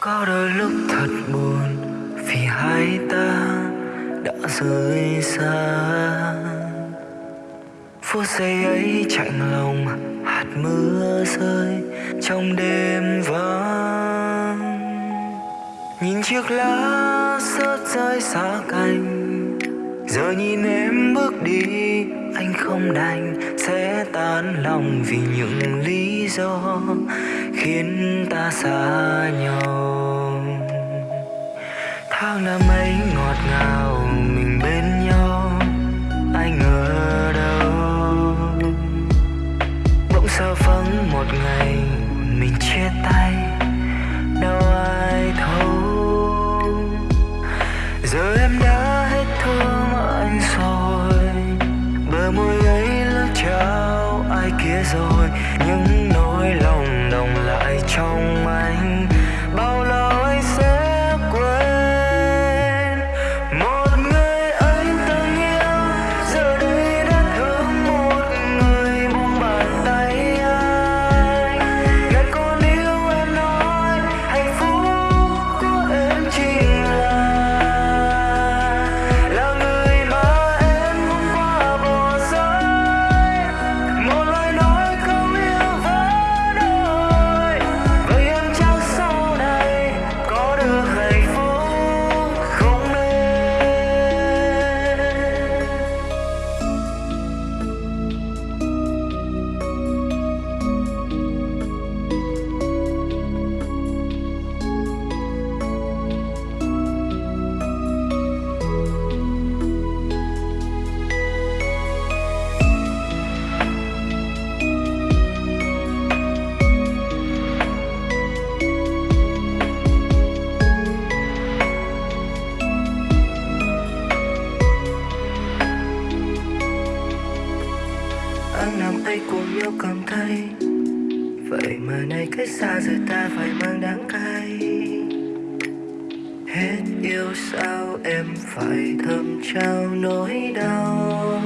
có đôi lúc thật buồn vì hai ta đã rời xa. Phút giây ấy chạnh lòng, hạt mưa rơi trong đêm vắng. Nhìn chiếc lá rớt rơi xa cành, giờ nhìn em bước đi, anh không đành sẽ tan lòng vì những lý do khiến ta xa nhau. Kia rồi. Những nỗi lòng đồng lại trong anh. Tay cùng nhau cầm tay vậy mà nay cách xa rồi ta phải mang đắng cay. Hết yêu sao em phải thầm trao nỗi đau.